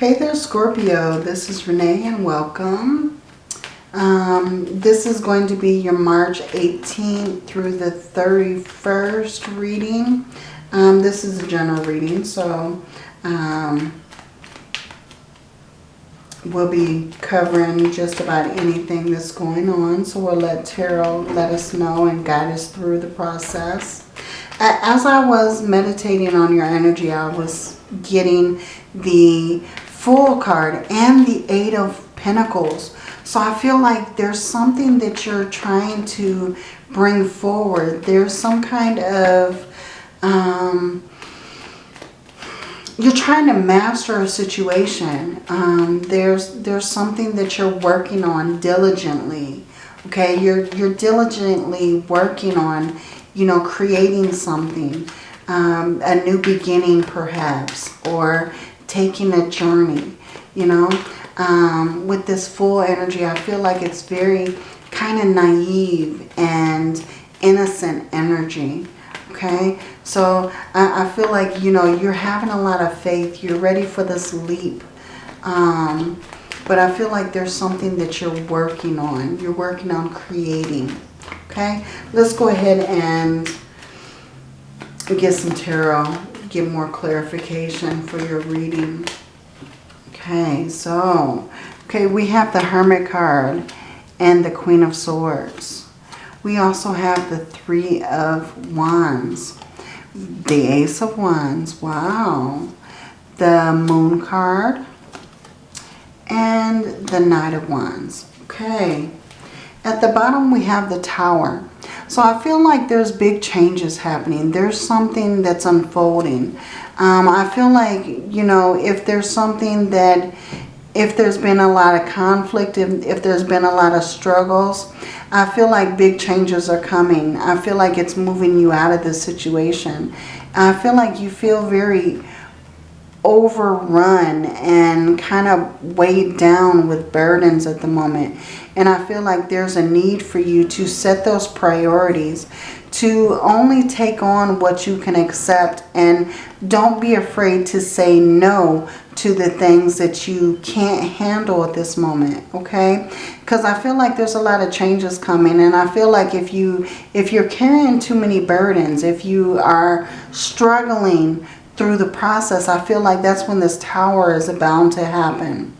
Hey there Scorpio, this is Renee and welcome. Um, this is going to be your March 18th through the 31st reading. Um, this is a general reading, so um, we'll be covering just about anything that's going on. So we'll let Tarot let us know and guide us through the process. As I was meditating on your energy, I was getting the Fool card and the Eight of Pentacles. So I feel like there's something that you're trying to bring forward. There's some kind of... Um, you're trying to master a situation. Um, there's there's something that you're working on diligently. Okay, you're you're diligently working on, you know, creating something, um, a new beginning perhaps, or taking a journey, you know. Um, with this Fool energy, I feel like it's very kind of naive and innocent energy. Okay, so I, I, feel like, you know, you're having a lot of faith. You're ready for this leap. Um, but I feel like there's something that you're working on. You're working on creating. Okay, let's go ahead and get some tarot get more clarification for your reading. Okay, so, okay, we have the Hermit card and the Queen of Swords. We also have the Three of Wands, the Ace of Wands, wow, the Moon card, and the Knight of Wands. Okay, at the bottom we have the Tower. So I feel like there's big changes happening. There's something that's unfolding. Um, I feel like, you know, if there's something that, if there's been a lot of conflict, if, if there's been a lot of struggles, I feel like big changes are coming. I feel like it's moving you out of this situation. I feel like you feel very overrun and kind of weighed down with burdens at the moment. And I feel like there's a need for you to set those priorities to only take on what you can accept and don't be afraid to say no to the things that you can't handle at this moment okay because I feel like there's a lot of changes coming and I feel like if you if you're carrying too many burdens if you are struggling through the process, I feel like that's when this tower is bound to happen.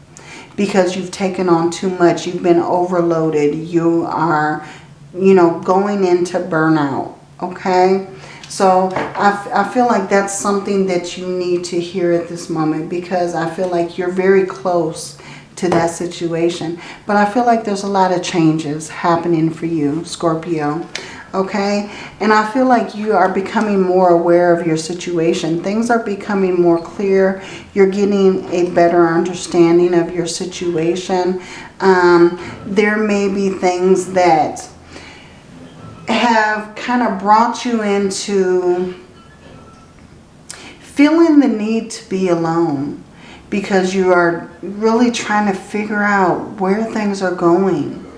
Because you've taken on too much. You've been overloaded. You are, you know, going into burnout. Okay? So I, I feel like that's something that you need to hear at this moment. Because I feel like you're very close to that situation. But I feel like there's a lot of changes happening for you, Scorpio okay? And I feel like you are becoming more aware of your situation. Things are becoming more clear. You're getting a better understanding of your situation. Um, there may be things that have kind of brought you into feeling the need to be alone because you are really trying to figure out where things are going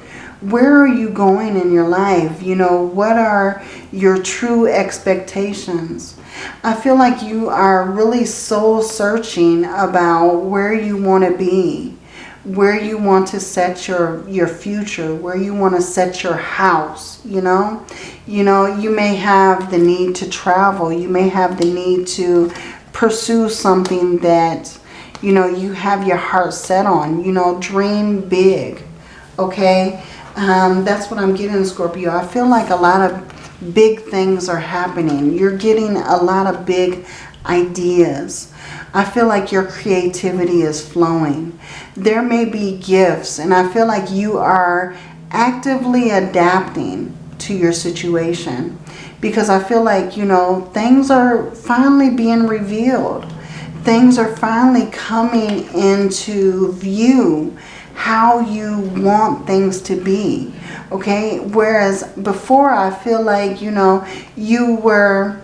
where are you going in your life? You know, what are your true expectations? I feel like you are really soul searching about where you want to be, where you want to set your, your future, where you want to set your house, you know. You know, you may have the need to travel. You may have the need to pursue something that, you know, you have your heart set on. You know, dream big, okay? Um, that's what I'm getting, Scorpio. I feel like a lot of big things are happening. You're getting a lot of big ideas. I feel like your creativity is flowing. There may be gifts, and I feel like you are actively adapting to your situation. Because I feel like, you know, things are finally being revealed. Things are finally coming into view how you want things to be. Okay. Whereas before I feel like, you know, you were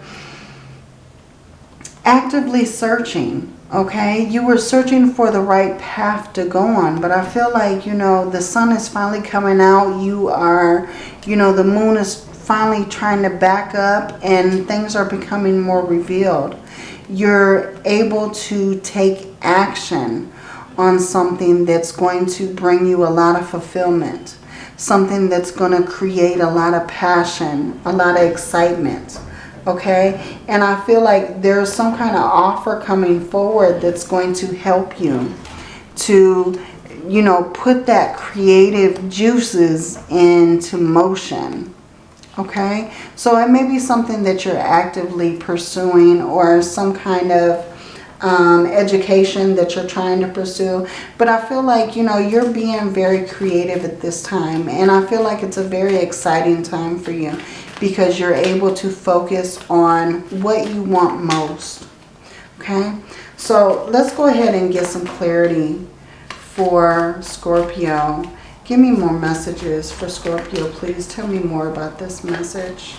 actively searching. Okay. You were searching for the right path to go on. But I feel like, you know, the sun is finally coming out. You are, you know, the moon is finally trying to back up and things are becoming more revealed. you're able to take action on something that's going to bring you a lot of fulfillment. Something that's going to create a lot of passion, a lot of excitement. Okay? And I feel like there's some kind of offer coming forward that's going to help you to, you know, put that creative juices into motion. Okay? So it may be something that you're actively pursuing or some kind of um, education that you're trying to pursue. But I feel like, you know, you're being very creative at this time. And I feel like it's a very exciting time for you because you're able to focus on what you want most. Okay? So let's go ahead and get some clarity for Scorpio. Give me more messages for Scorpio, please. Tell me more about this message.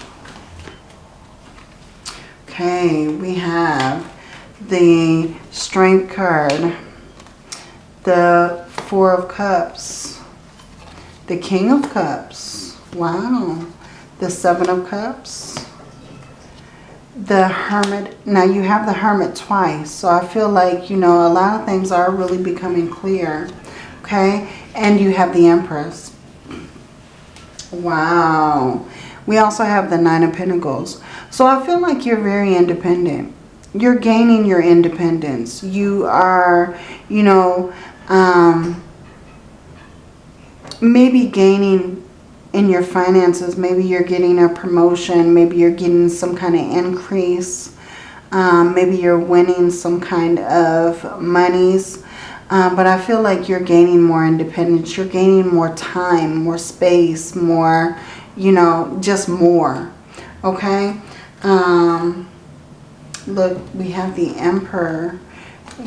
Okay, we have the Strength card, the Four of Cups, the King of Cups, wow, the Seven of Cups, the Hermit. Now you have the Hermit twice, so I feel like, you know, a lot of things are really becoming clear, okay? And you have the Empress. Wow. We also have the Nine of Pentacles. So I feel like you're very independent you're gaining your independence. You are, you know, um, maybe gaining in your finances. Maybe you're getting a promotion. Maybe you're getting some kind of increase. Um, maybe you're winning some kind of monies. Um, but I feel like you're gaining more independence. You're gaining more time, more space, more, you know, just more. Okay? Um, look, we have the Emperor.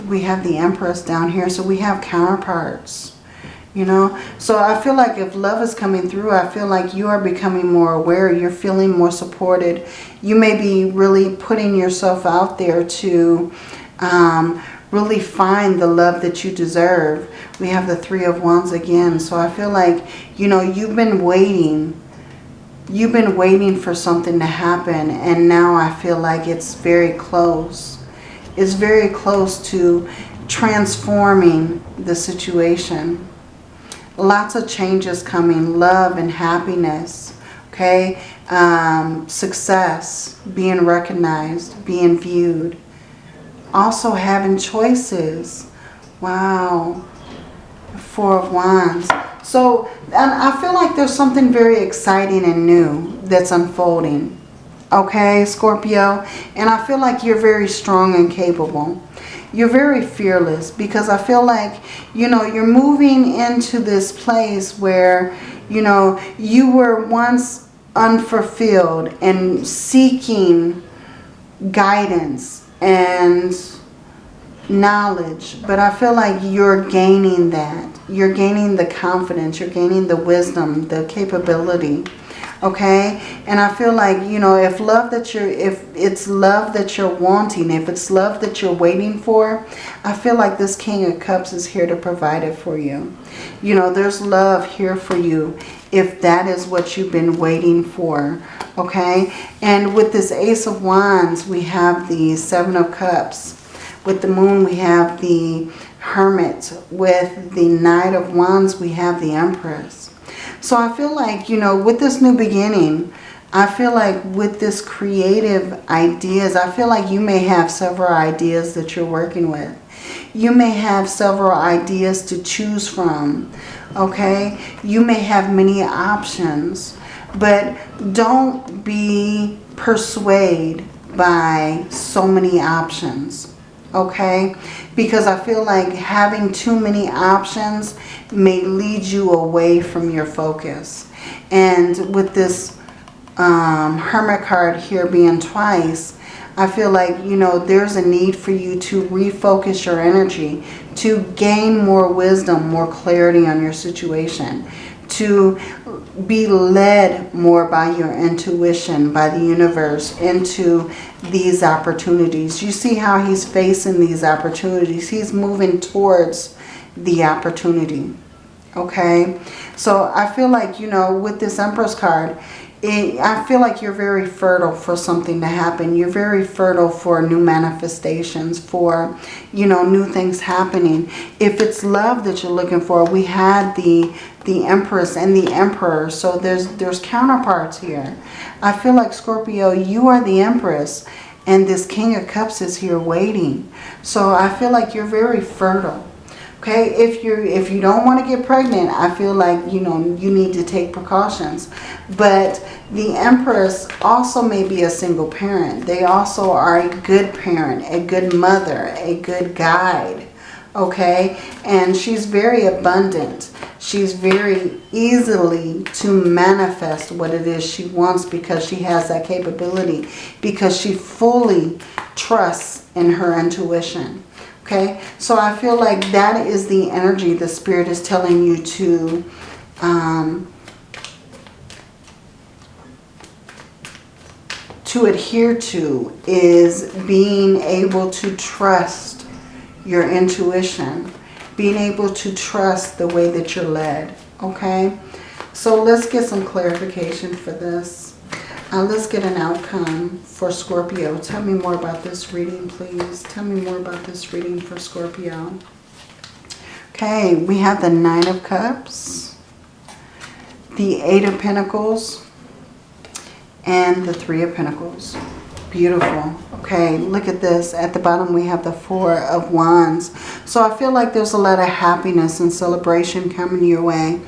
We have the Empress down here. So we have counterparts, you know. So I feel like if love is coming through, I feel like you are becoming more aware. You're feeling more supported. You may be really putting yourself out there to um, really find the love that you deserve. We have the Three of Wands again. So I feel like, you know, you've been waiting you've been waiting for something to happen and now I feel like it's very close. It's very close to transforming the situation. Lots of changes coming, love and happiness, okay? Um, success, being recognized, being viewed. Also having choices. Wow. Four of Wands. So um, I feel like there's something very exciting and new that's unfolding. Okay, Scorpio? And I feel like you're very strong and capable. You're very fearless because I feel like, you know, you're moving into this place where, you know, you were once unfulfilled and seeking guidance and knowledge. But I feel like you're gaining that you're gaining the confidence, you're gaining the wisdom, the capability. Okay? And I feel like, you know, if love that you're, if it's love that you're wanting, if it's love that you're waiting for, I feel like this King of Cups is here to provide it for you. You know, there's love here for you if that is what you've been waiting for. Okay? And with this Ace of Wands, we have the Seven of Cups. With the Moon, we have the Hermit. With the Knight of Wands, we have the Empress. So I feel like, you know, with this new beginning, I feel like with this creative ideas, I feel like you may have several ideas that you're working with. You may have several ideas to choose from, okay? You may have many options, but don't be persuaded by so many options, okay? because I feel like having too many options may lead you away from your focus. And with this um, Hermit card here being twice, I feel like, you know, there's a need for you to refocus your energy, to gain more wisdom, more clarity on your situation, to be led more by your intuition, by the universe, into these opportunities. You see how he's facing these opportunities. He's moving towards the opportunity. Okay? So I feel like, you know, with this Empress card, it, I feel like you're very fertile for something to happen. You're very fertile for new manifestations, for, you know, new things happening. If it's love that you're looking for, we had the the Empress and the Emperor. So there's there's counterparts here. I feel like Scorpio, you are the Empress and this King of Cups is here waiting. So I feel like you're very fertile. Okay, if you if you don't want to get pregnant, I feel like, you know, you need to take precautions. But the Empress also may be a single parent. They also are a good parent, a good mother, a good guide. Okay, and she's very abundant. She's very easily to manifest what it is she wants because she has that capability. Because she fully trusts in her intuition. Okay, so I feel like that is the energy the Spirit is telling you to um, to adhere to is being able to trust your intuition, being able to trust the way that you're led. Okay, so let's get some clarification for this. Let's get an outcome for Scorpio. Tell me more about this reading, please. Tell me more about this reading for Scorpio. Okay, we have the Nine of Cups, the Eight of Pentacles, and the Three of Pentacles. Beautiful. Okay, look at this. At the bottom we have the Four of Wands. So I feel like there's a lot of happiness and celebration coming your way.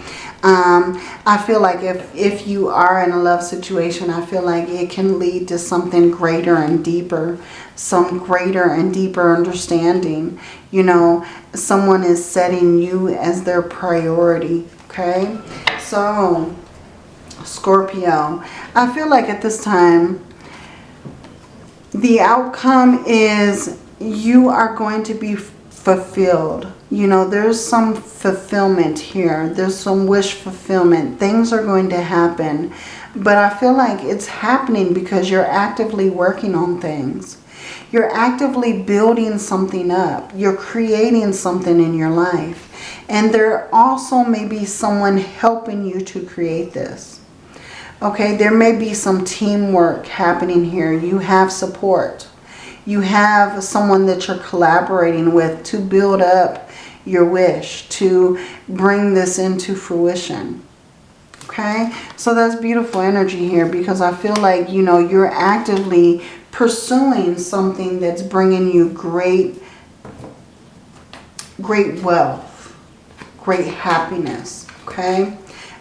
Um, I feel like if, if you are in a love situation, I feel like it can lead to something greater and deeper, some greater and deeper understanding. You know, someone is setting you as their priority, okay? So, Scorpio, I feel like at this time, the outcome is you are going to be fulfilled you know, there's some fulfillment here. There's some wish fulfillment. Things are going to happen. But I feel like it's happening because you're actively working on things. You're actively building something up. You're creating something in your life. And there also may be someone helping you to create this. Okay, there may be some teamwork happening here. You have support. You have someone that you're collaborating with to build up your wish to bring this into fruition. Okay, so that's beautiful energy here because I feel like, you know, you're actively pursuing something that's bringing you great, great wealth, great happiness. Okay,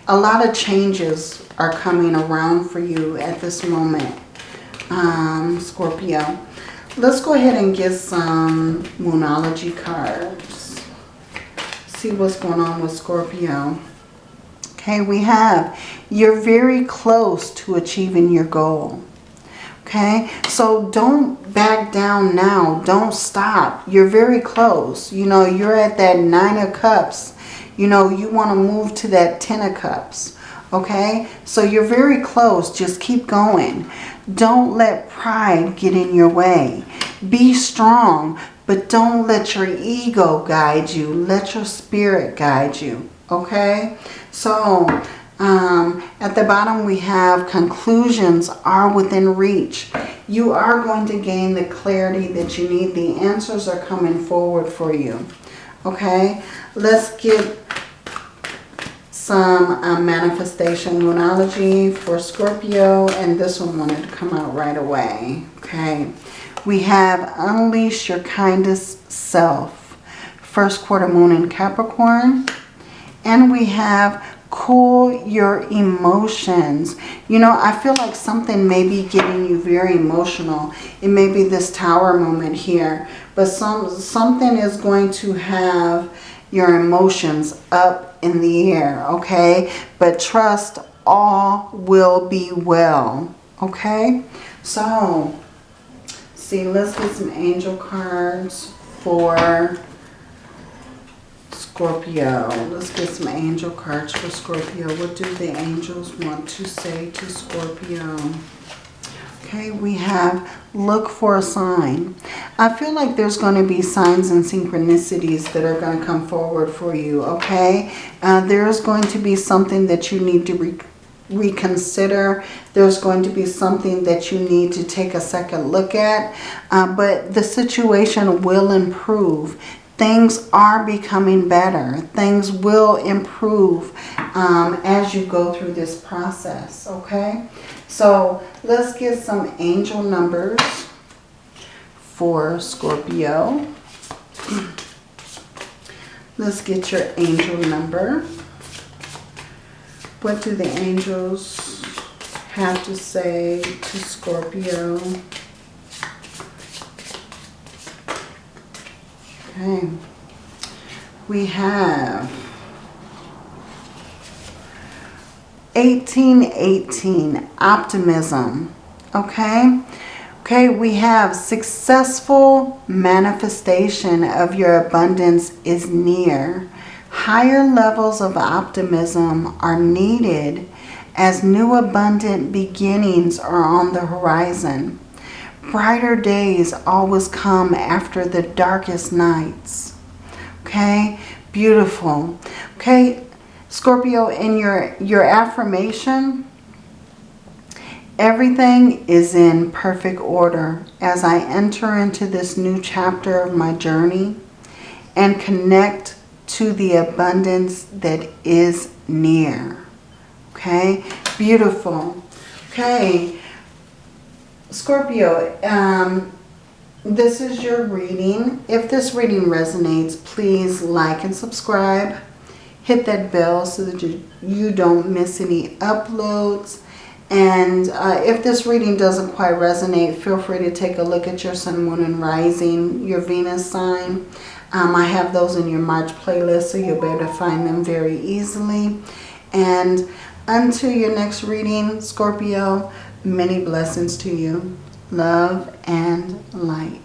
a lot of changes are coming around for you at this moment, um, Scorpio. Let's go ahead and get some Moonology cards see what's going on with Scorpio. Okay, we have you're very close to achieving your goal. Okay, so don't back down now. Don't stop. You're very close. You know, you're at that nine of cups. You know, you want to move to that ten of cups. Okay, so you're very close. Just keep going. Don't let pride get in your way. Be strong. But don't let your ego guide you. Let your spirit guide you. Okay? So, um, at the bottom we have conclusions are within reach. You are going to gain the clarity that you need. The answers are coming forward for you. Okay? Let's get some uh, manifestation moonology for Scorpio. And this one wanted to come out right away. Okay? We have Unleash Your Kindest Self. First quarter moon in Capricorn. And we have Cool Your Emotions. You know, I feel like something may be getting you very emotional. It may be this tower moment here. But some something is going to have your emotions up in the air, okay? But trust all will be well, okay? So, see, let's get some angel cards for Scorpio. Let's get some angel cards for Scorpio. What do the angels want to say to Scorpio? Okay, we have look for a sign. I feel like there's going to be signs and synchronicities that are going to come forward for you, okay? Uh, there's going to be something that you need to reconsider. There's going to be something that you need to take a second look at. Uh, but the situation will improve. Things are becoming better. Things will improve um, as you go through this process, okay? So let's get some angel numbers for Scorpio. Let's get your angel number. What do the angels have to say to Scorpio? Okay. We have 1818, optimism. Okay. Okay, we have successful manifestation of your abundance is near. Higher levels of optimism are needed as new abundant beginnings are on the horizon. Brighter days always come after the darkest nights. Okay, beautiful. Okay, Scorpio, in your, your affirmation, everything is in perfect order as I enter into this new chapter of my journey and connect to the abundance that is near. Okay, beautiful. Okay, Scorpio, um, this is your reading. If this reading resonates, please like and subscribe. Hit that bell so that you, you don't miss any uploads. And uh, if this reading doesn't quite resonate, feel free to take a look at your sun, moon, and rising, your Venus sign. Um, I have those in your March playlist, so you'll be able to find them very easily. And until your next reading, Scorpio, many blessings to you. Love and light.